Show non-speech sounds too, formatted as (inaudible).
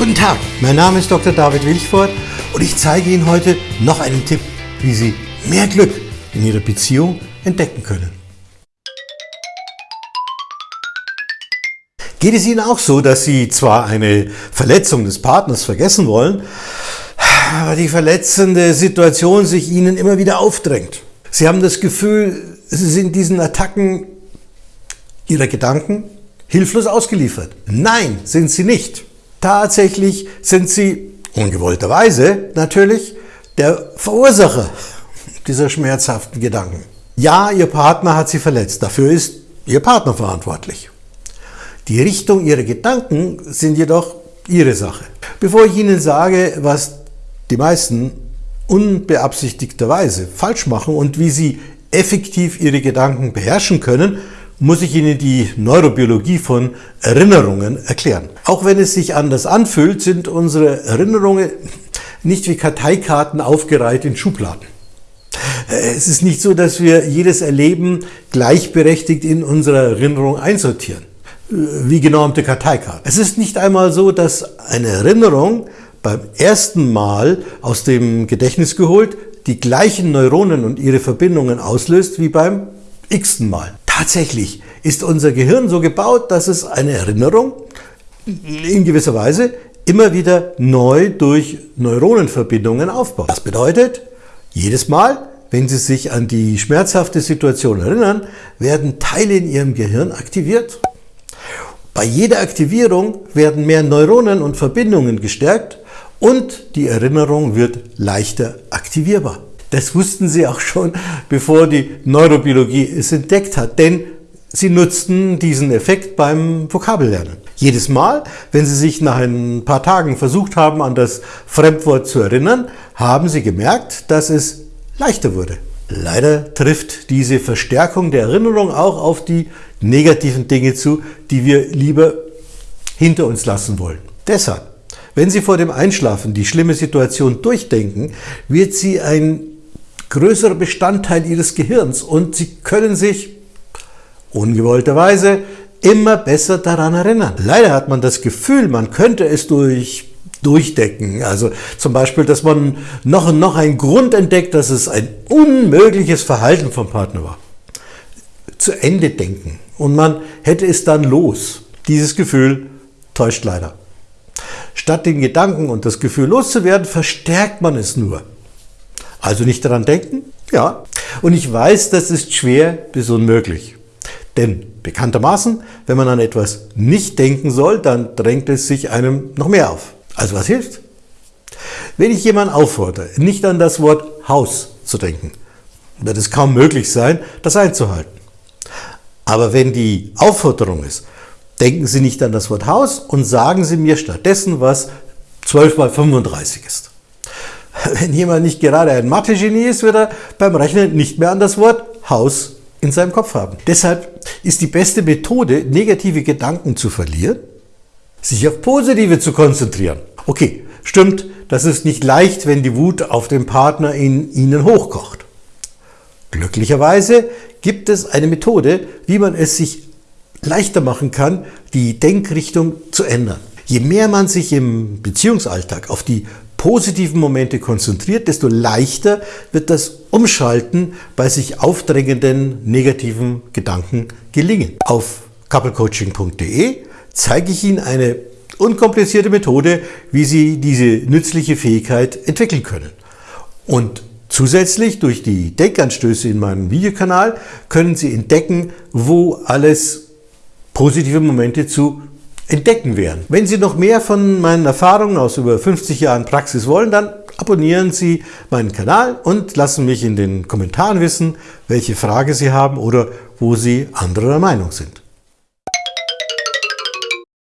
Guten Tag, mein Name ist Dr. David Wilchford und ich zeige Ihnen heute noch einen Tipp, wie Sie mehr Glück in Ihrer Beziehung entdecken können. Geht es Ihnen auch so, dass Sie zwar eine Verletzung des Partners vergessen wollen, aber die verletzende Situation sich Ihnen immer wieder aufdrängt? Sie haben das Gefühl, Sie sind diesen Attacken Ihrer Gedanken hilflos ausgeliefert. Nein, sind Sie nicht. Tatsächlich sind sie, ungewollterweise natürlich, der Verursacher dieser schmerzhaften Gedanken. Ja, Ihr Partner hat Sie verletzt, dafür ist Ihr Partner verantwortlich. Die Richtung Ihrer Gedanken sind jedoch Ihre Sache. Bevor ich Ihnen sage, was die meisten unbeabsichtigterweise falsch machen und wie Sie effektiv Ihre Gedanken beherrschen können, muss ich Ihnen die Neurobiologie von Erinnerungen erklären. Auch wenn es sich anders anfühlt, sind unsere Erinnerungen nicht wie Karteikarten aufgereiht in Schubladen. Es ist nicht so, dass wir jedes Erleben gleichberechtigt in unserer Erinnerung einsortieren, wie genormte Karteikarten. Es ist nicht einmal so, dass eine Erinnerung beim ersten Mal aus dem Gedächtnis geholt die gleichen Neuronen und ihre Verbindungen auslöst wie beim x-ten Mal. Tatsächlich ist unser Gehirn so gebaut, dass es eine Erinnerung in gewisser Weise immer wieder neu durch Neuronenverbindungen aufbaut. Das bedeutet, jedes Mal, wenn Sie sich an die schmerzhafte Situation erinnern, werden Teile in Ihrem Gehirn aktiviert. Bei jeder Aktivierung werden mehr Neuronen und Verbindungen gestärkt und die Erinnerung wird leichter aktivierbar. Das wussten sie auch schon, bevor die Neurobiologie es entdeckt hat, denn sie nutzten diesen Effekt beim Vokabellernen. Jedes Mal, wenn sie sich nach ein paar Tagen versucht haben, an das Fremdwort zu erinnern, haben sie gemerkt, dass es leichter wurde. Leider trifft diese Verstärkung der Erinnerung auch auf die negativen Dinge zu, die wir lieber hinter uns lassen wollen. Deshalb, wenn Sie vor dem Einschlafen die schlimme Situation durchdenken, wird sie ein größerer Bestandteil ihres Gehirns und sie können sich ungewollterweise immer besser daran erinnern. Leider hat man das Gefühl, man könnte es durch durchdecken. Also zum Beispiel, dass man noch und noch einen Grund entdeckt, dass es ein unmögliches Verhalten vom Partner war. Zu Ende denken und man hätte es dann los. Dieses Gefühl täuscht leider. Statt den Gedanken und das Gefühl loszuwerden, verstärkt man es nur. Also nicht daran denken? Ja. Und ich weiß, das ist schwer bis unmöglich. Denn bekanntermaßen, wenn man an etwas nicht denken soll, dann drängt es sich einem noch mehr auf. Also was hilft? Wenn ich jemanden auffordere, nicht an das Wort Haus zu denken, wird es kaum möglich sein, das einzuhalten. Aber wenn die Aufforderung ist, denken Sie nicht an das Wort Haus und sagen Sie mir stattdessen, was 12 mal 35 ist. (laughs) Wenn jemand nicht gerade ein Mathe-Genie ist, wird er beim Rechnen nicht mehr an das Wort Haus in seinem Kopf haben. Deshalb ist die beste Methode, negative Gedanken zu verlieren, sich auf positive zu konzentrieren. Okay, stimmt, das ist nicht leicht, wenn die Wut auf den Partner in Ihnen hochkocht. Glücklicherweise gibt es eine Methode, wie man es sich leichter machen kann, die Denkrichtung zu ändern. Je mehr man sich im Beziehungsalltag auf die positiven Momente konzentriert, desto leichter wird das Umschalten bei sich aufdrängenden negativen Gedanken gelingen. Auf couplecoaching.de zeige ich Ihnen eine unkomplizierte Methode, wie Sie diese nützliche Fähigkeit entwickeln können. Und zusätzlich durch die Denkanstöße in meinem Videokanal können Sie entdecken, wo alles positive Momente zu entdecken werden. Wenn Sie noch mehr von meinen Erfahrungen aus über 50 Jahren Praxis wollen, dann abonnieren Sie meinen Kanal und lassen mich in den Kommentaren wissen, welche Frage Sie haben oder wo Sie anderer Meinung sind.